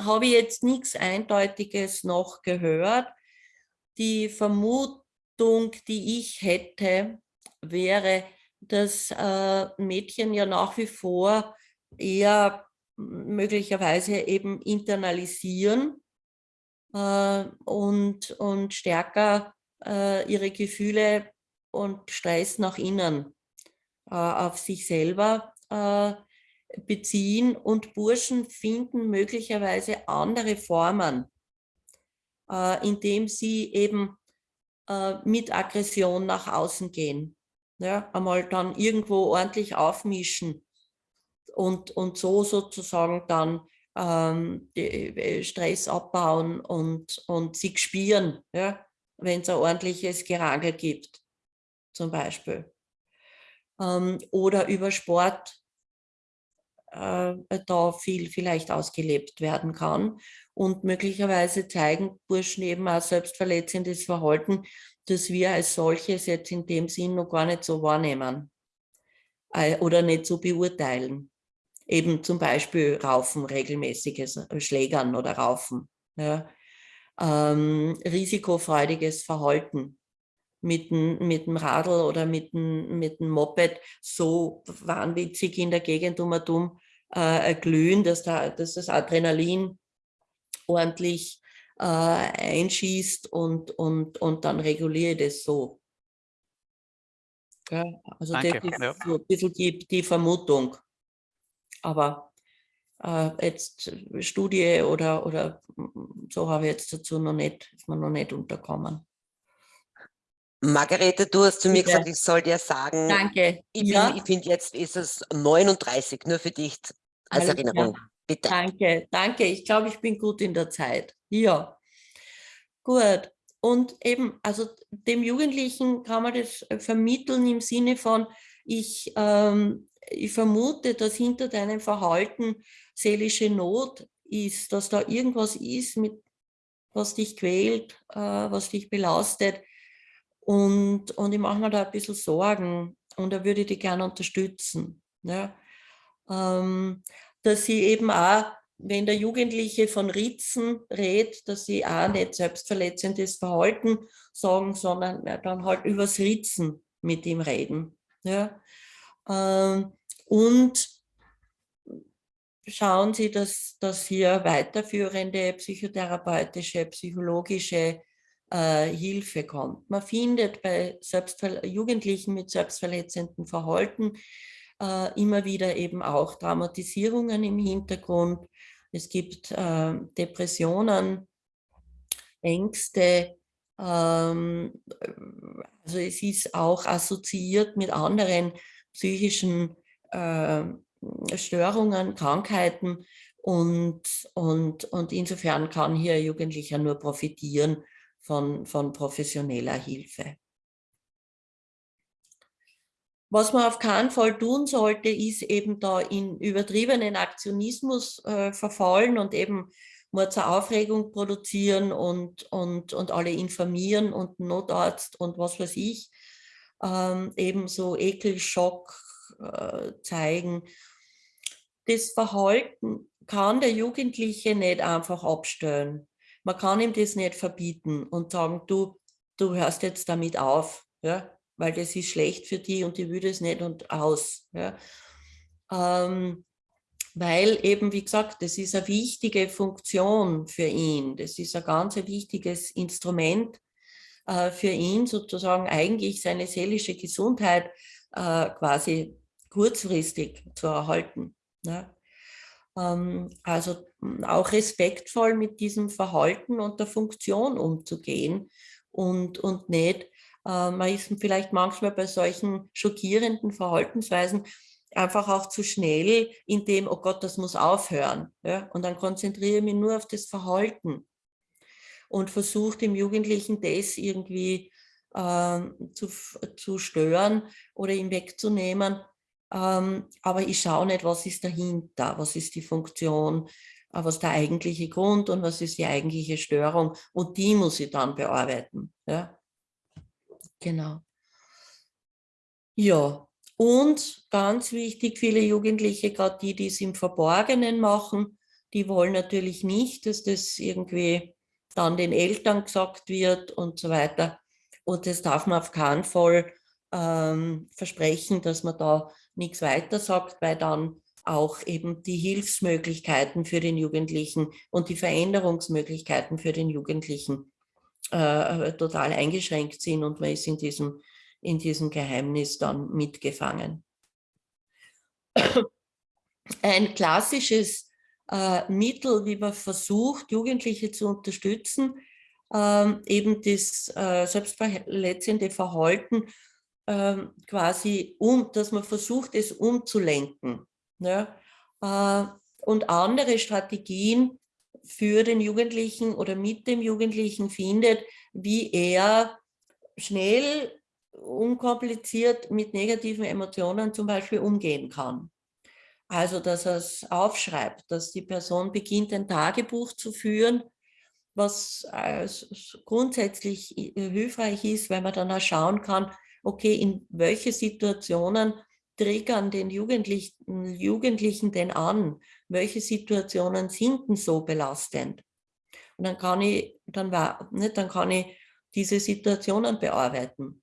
habe ich jetzt nichts Eindeutiges noch gehört. Die Vermutung, die ich hätte, wäre, dass äh, Mädchen ja nach wie vor eher möglicherweise eben internalisieren äh, und, und stärker äh, ihre Gefühle und Stress nach innen äh, auf sich selber äh, beziehen und Burschen finden möglicherweise andere Formen, äh, indem sie eben äh, mit Aggression nach außen gehen. Ja, einmal dann irgendwo ordentlich aufmischen und, und so sozusagen dann ähm, äh, Stress abbauen und, und sich spüren, ja, wenn es ein ordentliches Gerangel gibt, zum Beispiel. Ähm, oder über Sport äh, da viel vielleicht ausgelebt werden kann. Und möglicherweise zeigen Burschen eben auch selbstverletzendes Verhalten, das wir als solches jetzt in dem Sinn noch gar nicht so wahrnehmen äh, oder nicht so beurteilen. Eben zum Beispiel Raufen, regelmäßiges Schlägern oder Raufen. Ja. Ähm, risikofreudiges Verhalten mit dem, mit dem Radl oder mit dem, mit dem Moped so wahnwitzig in der Gegend um und um äh, glühen, dass, da, dass das Adrenalin ordentlich äh, einschießt und, und, und dann reguliere ich das so. Ja, also Danke, das ist ja. so ein bisschen die, die Vermutung. Aber äh, jetzt Studie oder, oder so habe ich jetzt dazu noch nicht, ist mir noch nicht unterkommen. Margarete, du hast zu mir gesagt, ich soll dir sagen, Danke. ich, ja. ich finde, jetzt ist es 39, nur für dich als Alles Erinnerung. Klar. Bitte. Danke, danke. Ich glaube, ich bin gut in der Zeit. Ja, gut. Und eben, also dem Jugendlichen kann man das vermitteln im Sinne von, ich, ähm, ich vermute, dass hinter deinem Verhalten seelische Not ist, dass da irgendwas ist, mit, was dich quält, äh, was dich belastet. Und, und ich mache mir da ein bisschen Sorgen und da würde ich dich gerne unterstützen. Ja. Ähm, dass sie eben auch, wenn der Jugendliche von Ritzen redet, dass sie auch nicht selbstverletzendes Verhalten sagen, sondern dann halt übers Ritzen mit ihm reden. Ja. Ähm, und schauen Sie, dass, dass hier weiterführende psychotherapeutische, psychologische äh, Hilfe kommt. Man findet bei Jugendlichen mit selbstverletzenden Verhalten äh, immer wieder eben auch Traumatisierungen im Hintergrund. Es gibt äh, Depressionen, Ängste. Ähm, also es ist auch assoziiert mit anderen psychischen äh, Störungen, Krankheiten und, und, und insofern kann hier Jugendlicher nur profitieren von, von professioneller Hilfe. Was man auf keinen Fall tun sollte, ist eben da in übertriebenen Aktionismus äh, verfallen und eben nur zur Aufregung produzieren und, und, und alle informieren und Notarzt und was weiß ich, ähm, eben so Ekelschock äh, zeigen. Das Verhalten kann der Jugendliche nicht einfach abstellen. Man kann ihm das nicht verbieten und sagen, du, du hörst jetzt damit auf, ja, weil das ist schlecht für die und die will das nicht und aus. Ja. Ähm, weil eben, wie gesagt, das ist eine wichtige Funktion für ihn. Das ist ein ganz wichtiges Instrument äh, für ihn, sozusagen eigentlich seine seelische Gesundheit äh, quasi kurzfristig zu erhalten. Ja. Ähm, also auch respektvoll mit diesem Verhalten und der Funktion umzugehen und, und nicht, äh, man ist vielleicht manchmal bei solchen schockierenden Verhaltensweisen einfach auch zu schnell in dem, oh Gott, das muss aufhören. Ja? Und dann konzentriere ich mich nur auf das Verhalten und versuche dem Jugendlichen das irgendwie äh, zu, zu stören oder ihm wegzunehmen, ähm, aber ich schaue nicht, was ist dahinter, was ist die Funktion, was ist der eigentliche Grund und was ist die eigentliche Störung und die muss ich dann bearbeiten. Ja? Genau. Ja, und ganz wichtig, viele Jugendliche, gerade die, die es im Verborgenen machen, die wollen natürlich nicht, dass das irgendwie dann den Eltern gesagt wird und so weiter. Und das darf man auf keinen Fall ähm, versprechen, dass man da nichts weiter sagt, weil dann auch eben die Hilfsmöglichkeiten für den Jugendlichen und die Veränderungsmöglichkeiten für den Jugendlichen äh, total eingeschränkt sind und man ist in diesem, in diesem Geheimnis dann mitgefangen. Ein klassisches äh, Mittel, wie man versucht, Jugendliche zu unterstützen, ähm, eben das äh, selbstverletzende Verhalten ähm, quasi, um, dass man versucht, es umzulenken. Ja? Äh, und andere Strategien für den Jugendlichen oder mit dem Jugendlichen findet, wie er schnell, unkompliziert mit negativen Emotionen zum Beispiel umgehen kann. Also, dass er es aufschreibt, dass die Person beginnt, ein Tagebuch zu führen, was äh, grundsätzlich hilfreich ist, weil man dann auch schauen kann, okay, in welche Situationen triggern den Jugendlichen, Jugendlichen denn an? Welche Situationen sind denn so belastend? Und dann kann ich, dann, war, ne, dann kann ich diese Situationen bearbeiten.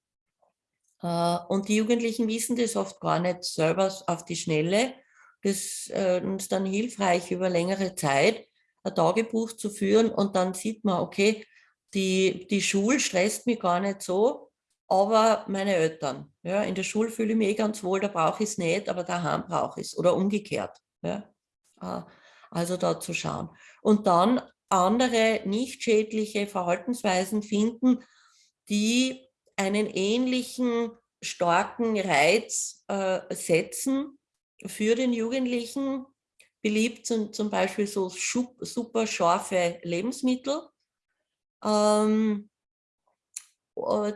Äh, und die Jugendlichen wissen das oft gar nicht selber auf die Schnelle. Das äh, ist dann hilfreich über längere Zeit, ein Tagebuch zu führen und dann sieht man, okay, die, die Schule stresst mich gar nicht so, aber meine Eltern. Ja, in der Schule fühle ich mich eh ganz wohl, da brauche ich es nicht, aber daheim brauche ich es oder umgekehrt. Ja. Ah, also da zu schauen. Und dann andere nicht schädliche Verhaltensweisen finden, die einen ähnlichen starken Reiz äh, setzen für den Jugendlichen, beliebt sind zum Beispiel so super scharfe Lebensmittel, ähm, äh,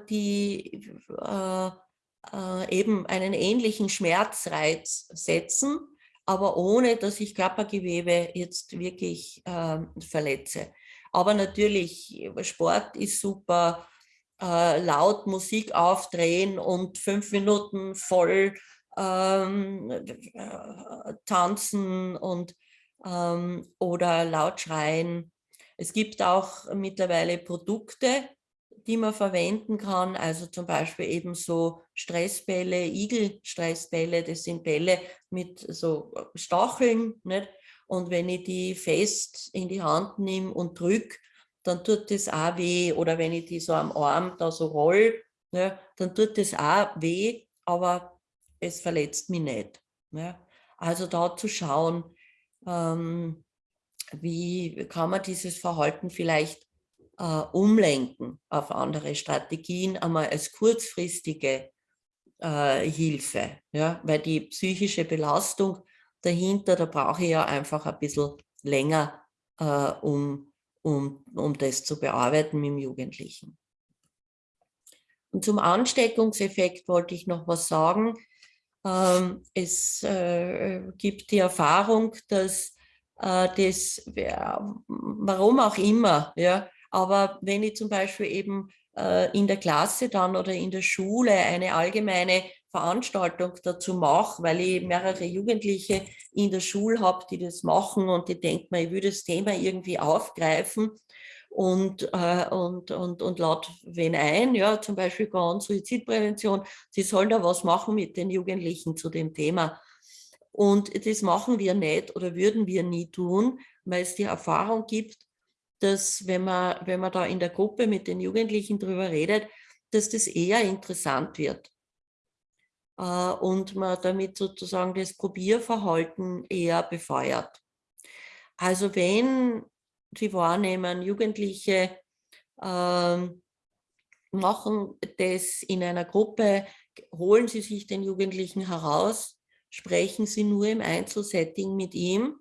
die äh, äh, eben einen ähnlichen Schmerzreiz setzen, aber ohne, dass ich Körpergewebe jetzt wirklich äh, verletze. Aber natürlich, Sport ist super, äh, laut Musik aufdrehen und fünf Minuten voll ähm, äh, tanzen und ähm, oder laut schreien. Es gibt auch mittlerweile Produkte, die man verwenden kann, also zum Beispiel eben so Stressbälle, Igel-Stressbälle, das sind Bälle mit so Stacheln. Nicht? Und wenn ich die fest in die Hand nehme und drücke, dann tut das auch weh. Oder wenn ich die so am Arm da so roll, ne, dann tut das auch weh, aber es verletzt mich nicht. Ja. Also da zu schauen, ähm, wie kann man dieses Verhalten vielleicht äh, umlenken auf andere Strategien, einmal als kurzfristige äh, Hilfe. Ja. Weil die psychische Belastung dahinter, da brauche ich ja einfach ein bisschen länger, äh, um, um, um das zu bearbeiten mit dem Jugendlichen. Und zum Ansteckungseffekt wollte ich noch was sagen. Ähm, es äh, gibt die Erfahrung, dass äh, das, warum auch immer, ja, aber wenn ich zum Beispiel eben äh, in der Klasse dann oder in der Schule eine allgemeine Veranstaltung dazu mache, weil ich mehrere Jugendliche in der Schule habe, die das machen und die denken mir, ich würde das Thema irgendwie aufgreifen, und, äh, und, und, und laut wen ein, ja, zum Beispiel GON, Suizidprävention, sie sollen da was machen mit den Jugendlichen zu dem Thema. Und das machen wir nicht oder würden wir nie tun, weil es die Erfahrung gibt, dass wenn man, wenn man da in der Gruppe mit den Jugendlichen drüber redet, dass das eher interessant wird. Äh, und man damit sozusagen das Probierverhalten eher befeuert. Also wenn Sie wahrnehmen. Jugendliche ähm, machen das in einer Gruppe, holen Sie sich den Jugendlichen heraus, sprechen Sie nur im Einzelsetting mit ihm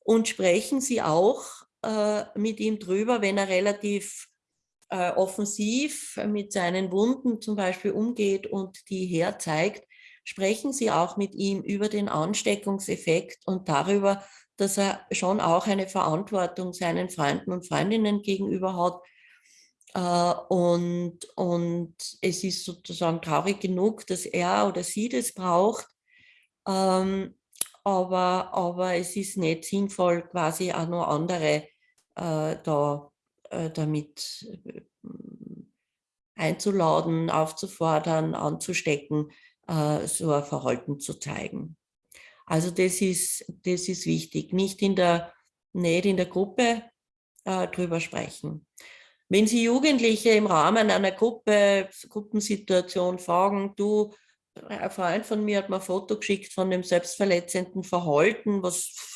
und sprechen Sie auch äh, mit ihm drüber, wenn er relativ äh, offensiv mit seinen Wunden zum Beispiel umgeht und die herzeigt, sprechen Sie auch mit ihm über den Ansteckungseffekt und darüber, dass er schon auch eine Verantwortung seinen Freunden und Freundinnen gegenüber hat. Äh, und, und es ist sozusagen traurig genug, dass er oder sie das braucht. Ähm, aber, aber es ist nicht sinnvoll, quasi auch nur andere da äh, damit äh, einzuladen, aufzufordern, anzustecken, äh, so ein Verhalten zu zeigen. Also das ist, das ist wichtig, nicht in der, nicht in der Gruppe äh, drüber sprechen. Wenn Sie Jugendliche im Rahmen einer Gruppe, Gruppensituation fragen, du, ein Freund von mir hat mir ein Foto geschickt von dem selbstverletzenden Verhalten, was,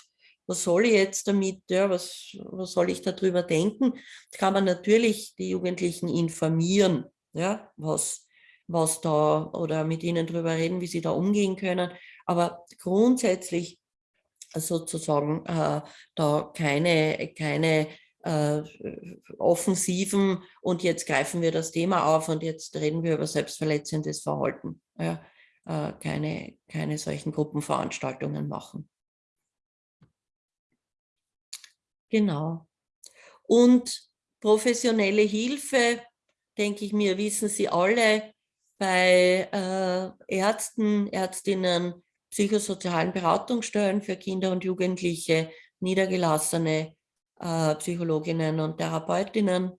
was soll ich jetzt damit, ja, was, was soll ich darüber denken, kann man natürlich die Jugendlichen informieren, ja, was, was da oder mit ihnen darüber reden, wie sie da umgehen können. Aber grundsätzlich sozusagen äh, da keine, keine äh, offensiven und jetzt greifen wir das Thema auf und jetzt reden wir über selbstverletzendes Verhalten. Ja, äh, keine, keine solchen Gruppenveranstaltungen machen. Genau. Und professionelle Hilfe, denke ich mir, wissen Sie alle, bei äh, Ärzten, Ärztinnen, psychosozialen Beratungsstellen für Kinder und Jugendliche, niedergelassene äh, Psychologinnen und Therapeutinnen.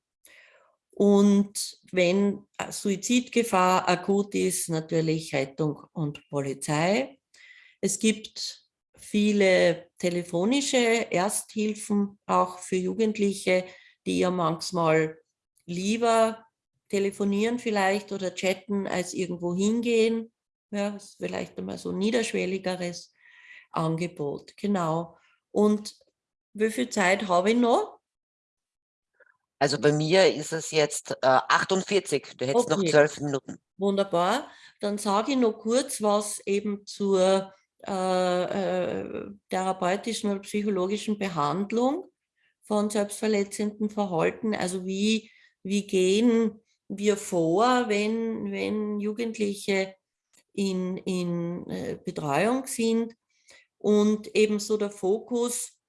Und wenn Suizidgefahr akut ist, natürlich Rettung und Polizei. Es gibt viele telefonische Ersthilfen, auch für Jugendliche, die ja manchmal lieber telefonieren vielleicht oder chatten, als irgendwo hingehen. Ja, das ist vielleicht einmal so ein niederschwelligeres Angebot. Genau. Und wie viel Zeit habe ich noch? Also bei mir ist es jetzt äh, 48, du hättest okay. noch zwölf Minuten. Wunderbar. Dann sage ich noch kurz was eben zur äh, äh, therapeutischen oder psychologischen Behandlung von selbstverletzenden Verhalten. Also wie, wie gehen wir vor, wenn, wenn Jugendliche in, in äh, Betreuung sind und ebenso der Fokus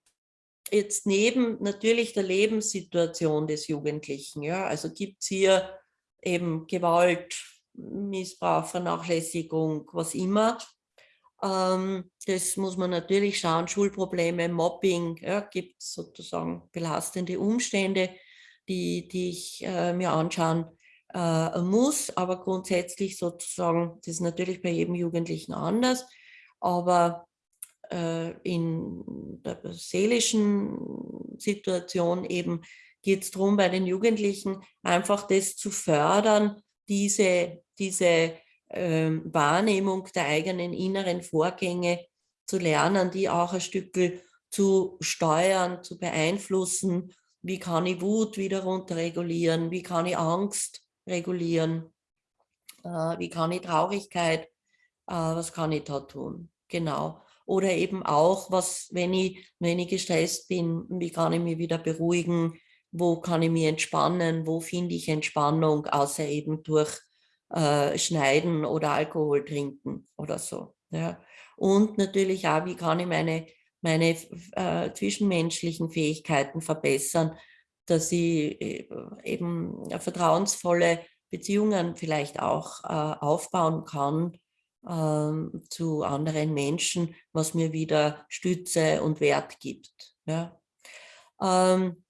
jetzt neben natürlich der Lebenssituation des Jugendlichen, ja, also gibt es hier eben Gewalt, Missbrauch, Vernachlässigung, was immer. Ähm, das muss man natürlich schauen, Schulprobleme, Mobbing, ja, gibt es sozusagen belastende Umstände, die, die ich äh, mir anschauen äh, muss, aber grundsätzlich sozusagen, das ist natürlich bei jedem Jugendlichen anders, aber äh, in der seelischen Situation eben geht es darum, bei den Jugendlichen einfach das zu fördern, diese, diese äh, Wahrnehmung der eigenen inneren Vorgänge zu lernen, die auch ein Stück zu steuern, zu beeinflussen. Wie kann ich Wut wieder runterregulieren? Wie kann ich Angst regulieren? Äh, wie kann ich Traurigkeit? Äh, was kann ich da tun? Genau. Oder eben auch, was, wenn ich, wenn ich gestresst bin, wie kann ich mich wieder beruhigen? Wo kann ich mich entspannen? Wo finde ich Entspannung, außer eben durch äh, Schneiden oder Alkohol trinken oder so. Ja. Und natürlich auch, wie kann ich meine, meine äh, zwischenmenschlichen Fähigkeiten verbessern, dass ich äh, eben vertrauensvolle Beziehungen vielleicht auch äh, aufbauen kann ähm, zu anderen Menschen, was mir wieder Stütze und Wert gibt. Ja. Ähm,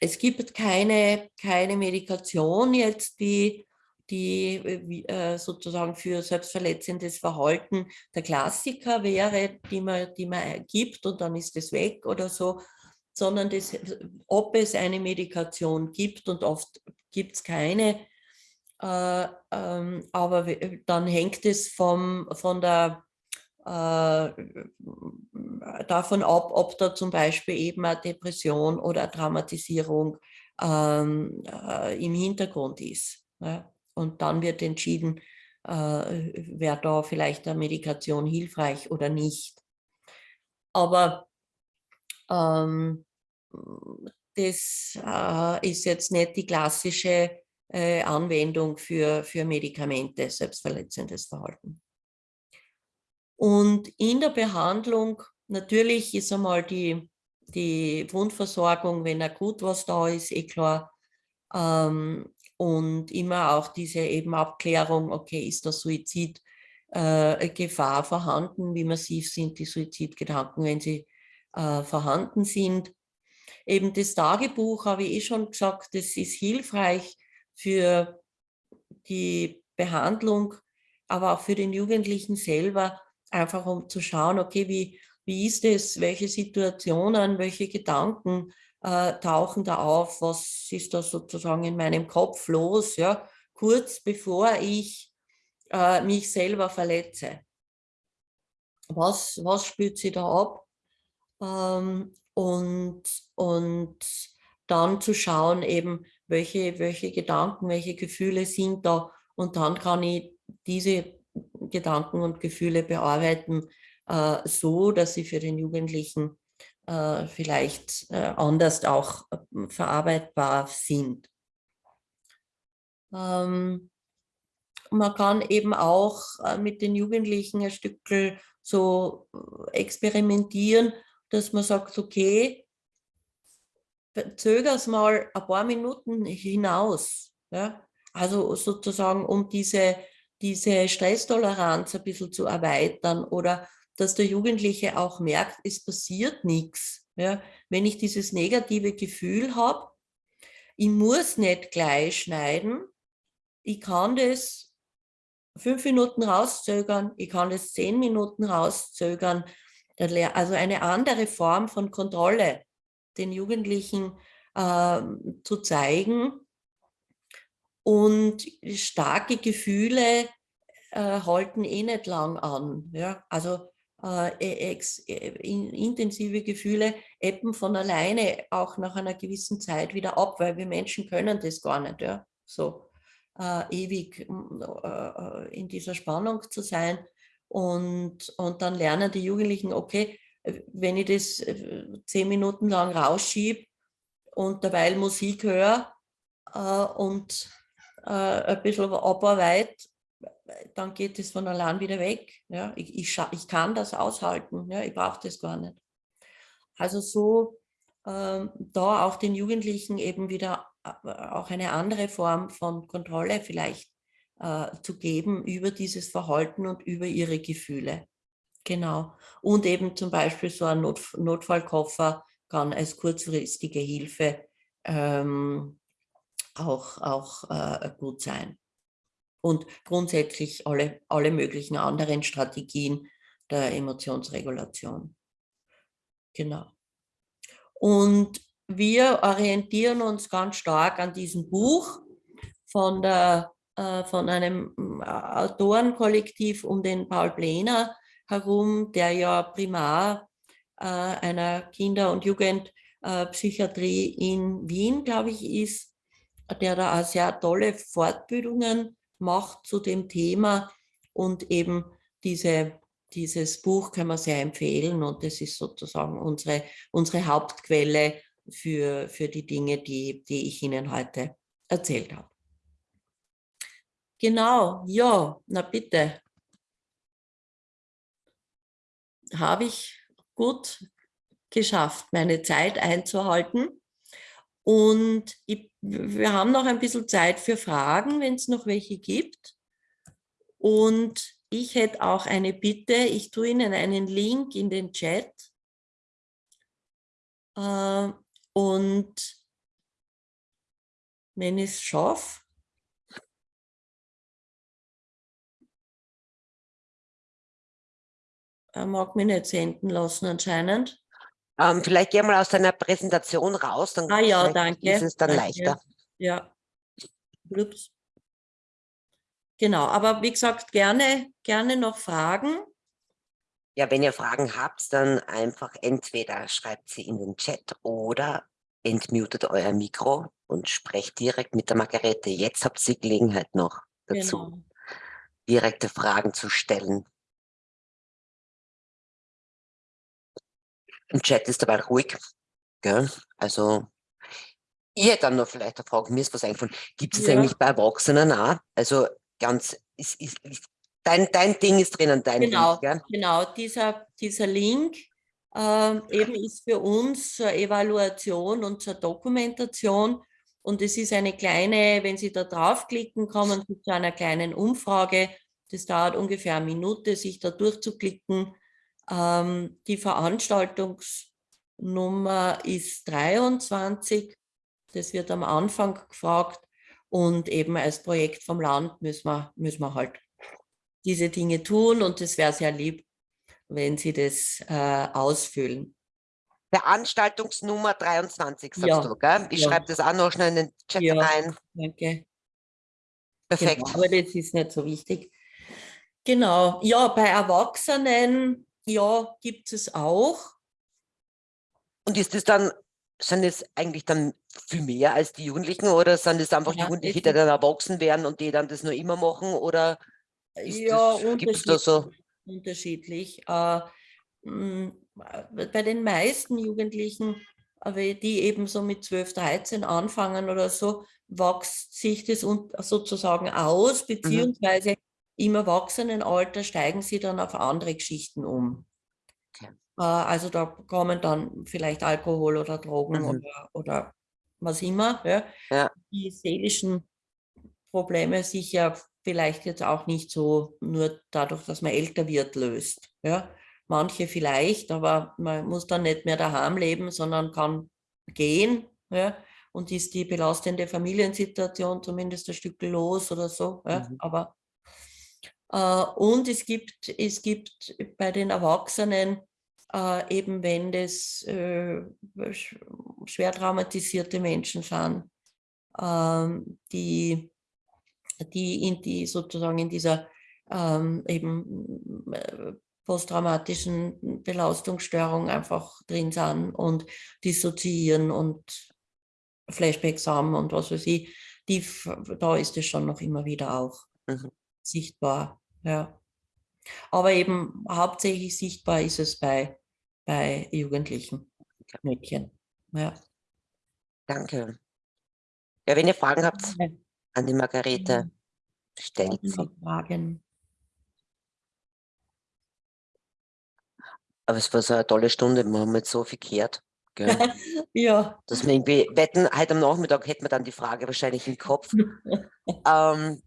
es gibt keine, keine Medikation jetzt, die, die äh, sozusagen für selbstverletzendes Verhalten der Klassiker wäre, die man, die man gibt und dann ist es weg oder so, sondern das, ob es eine Medikation gibt und oft gibt es keine, äh, ähm, aber dann hängt es vom, von der, äh, davon ab, ob da zum Beispiel eben eine Depression oder eine Traumatisierung ähm, äh, im Hintergrund ist. Ja? Und dann wird entschieden, äh, wäre da vielleicht eine Medikation hilfreich oder nicht. Aber ähm, das äh, ist jetzt nicht die klassische äh, Anwendung für, für Medikamente, selbstverletzendes Verhalten. Und in der Behandlung natürlich ist einmal die, die Wundversorgung, wenn akut was da ist, eh klar. Ähm, und immer auch diese eben Abklärung, okay, ist der Suizid äh, vorhanden, wie massiv sind die Suizidgedanken, wenn sie äh, vorhanden sind. Eben das Tagebuch, habe ich eh schon gesagt, das ist hilfreich, für die Behandlung, aber auch für den Jugendlichen selber, einfach um zu schauen, okay, wie, wie ist es, welche Situationen, welche Gedanken äh, tauchen da auf, was ist da sozusagen in meinem Kopf los, ja, kurz bevor ich äh, mich selber verletze. Was, was spürt sie da ab? Ähm, und, und dann zu schauen eben, welche, welche Gedanken, welche Gefühle sind da und dann kann ich diese Gedanken und Gefühle bearbeiten, äh, so dass sie für den Jugendlichen äh, vielleicht äh, anders auch äh, verarbeitbar sind. Ähm, man kann eben auch äh, mit den Jugendlichen ein Stück so äh, experimentieren, dass man sagt, okay, zöger es mal ein paar Minuten hinaus. Ja? Also sozusagen, um diese, diese Stresstoleranz ein bisschen zu erweitern oder dass der Jugendliche auch merkt, es passiert nichts. Ja? Wenn ich dieses negative Gefühl habe, ich muss nicht gleich schneiden, ich kann das fünf Minuten rauszögern, ich kann das zehn Minuten rauszögern. Also eine andere Form von Kontrolle den Jugendlichen äh, zu zeigen. Und starke Gefühle äh, halten eh nicht lang an. Ja? Also äh, äh, in, intensive Gefühle ebben von alleine auch nach einer gewissen Zeit wieder ab, weil wir Menschen können das gar nicht. Ja? So äh, ewig äh, äh, in dieser Spannung zu sein. Und, und dann lernen die Jugendlichen, okay, wenn ich das äh, zehn Minuten lang rausschiebe und derweil Musik höre äh, und äh, ein bisschen abarbeite, dann geht es von allein wieder weg. Ja? Ich, ich, ich kann das aushalten, ja? ich brauche das gar nicht. Also so ähm, da auch den Jugendlichen eben wieder äh, auch eine andere Form von Kontrolle vielleicht äh, zu geben über dieses Verhalten und über ihre Gefühle. Genau. Und eben zum Beispiel so ein Not Notfallkoffer kann als kurzfristige Hilfe ähm, auch, auch äh, gut sein. Und grundsätzlich alle, alle möglichen anderen Strategien der Emotionsregulation. Genau. Und wir orientieren uns ganz stark an diesem Buch von, der, äh, von einem äh, Autorenkollektiv um den Paul Plener, herum, der ja Primar äh, einer Kinder- und Jugendpsychiatrie in Wien, glaube ich, ist, der da auch sehr tolle Fortbildungen macht zu dem Thema und eben diese, dieses Buch können wir sehr empfehlen und das ist sozusagen unsere, unsere Hauptquelle für, für die Dinge, die, die ich Ihnen heute erzählt habe. Genau, ja, na bitte habe ich gut geschafft, meine Zeit einzuhalten. Und ich, wir haben noch ein bisschen Zeit für Fragen, wenn es noch welche gibt. Und ich hätte auch eine Bitte, ich tue Ihnen einen Link in den Chat. Äh, und wenn ich es schaffe, Er mag mich nicht senden lassen anscheinend. Ähm, vielleicht geh mal aus deiner Präsentation raus, dann ah, ja, danke. ist es dann danke. leichter. Ja. Ups. Genau, aber wie gesagt, gerne, gerne noch Fragen. Ja, wenn ihr Fragen habt, dann einfach entweder schreibt sie in den Chat oder entmutet euer Mikro und sprecht direkt mit der Margarete. Jetzt habt ihr die Gelegenheit noch dazu, genau. direkte Fragen zu stellen. Im Chat ist dabei ruhig. Gell? Also, ich hätte dann noch vielleicht eine Frage, mir ist was eingefallen. Gibt es ja. eigentlich bei Erwachsenen auch? Also ganz, ist, ist, ist, dein, dein Ding ist drinnen, dein genau, Link, gell? Genau, dieser, dieser Link äh, eben ist für uns zur Evaluation und zur Dokumentation. Und es ist eine kleine, wenn Sie da draufklicken, kommen Sie zu einer kleinen Umfrage. Das dauert ungefähr eine Minute, sich da durchzuklicken ähm, die Veranstaltungsnummer ist 23. Das wird am Anfang gefragt. Und eben als Projekt vom Land müssen wir, müssen wir halt diese Dinge tun. Und es wäre sehr lieb, wenn sie das äh, ausfüllen. Veranstaltungsnummer 23, sagst Ja, du, gell? Ich ja. schreibe das auch noch schnell in den Chat Ja. rein. Danke. Perfekt. Genau, aber das ist nicht so wichtig. Genau, ja, bei Erwachsenen, ja, gibt es auch. Und ist das dann, sind es eigentlich dann viel mehr als die Jugendlichen oder sind es einfach Ja, Jugendliche, es die dann erwachsen werden und die dann das nur immer machen oder Ja, das, gibt es da so? unterschiedlich. Äh, mh, bei den meisten Jugendlichen, die eben so mit 12, 13 anfangen oder so, wächst sich das sozusagen aus, Mhm. Im Erwachsenenalter steigen sie dann auf andere Geschichten um. Okay. Äh, Also da kommen dann vielleicht Alkohol oder Drogen Mhm. oder, oder was immer. Ja. Ja. Die seelischen Probleme sich ja vielleicht jetzt auch nicht so nur dadurch, dass man älter wird, löst. Ja. Manche vielleicht, aber man muss dann nicht mehr daheim leben, sondern kann gehen ja, und ist die belastende Familiensituation zumindest ein Stück los oder so. Ja. Mhm. Aber, und es gibt, es gibt bei den Erwachsenen äh, eben wenn das äh, sch- schwer traumatisierte Menschen sind, ähm, die, die in die sozusagen in dieser ähm, eben äh, posttraumatischen Belastungsstörung einfach drin sind und dissoziieren und Flashbacks haben und was weiß ich, die, da ist es schon noch immer wieder auch Mhm. Sichtbar, ja. Aber eben hauptsächlich sichtbar ist es bei, bei Jugendlichen, Mädchen. Ja. Danke. Ja, wenn ihr Fragen habt an die Margarete, stellt sie. Fragen. Aber es war so eine tolle Stunde, wir haben jetzt so viel gehört. *laughs* Ja, Dass wir irgendwie wetten, heute am Nachmittag hätten wir dann die Frage wahrscheinlich im Kopf. *laughs* ähm,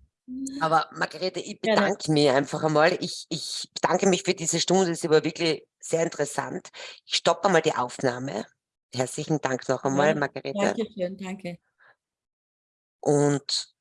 aber Margarete, ich bedanke mich einfach einmal. Ich, ich bedanke mich für diese Stunde, das war wirklich sehr interessant. Ich stoppe einmal die Aufnahme. Herzlichen Dank noch einmal, Ja, Margarete. danke schön, danke. Und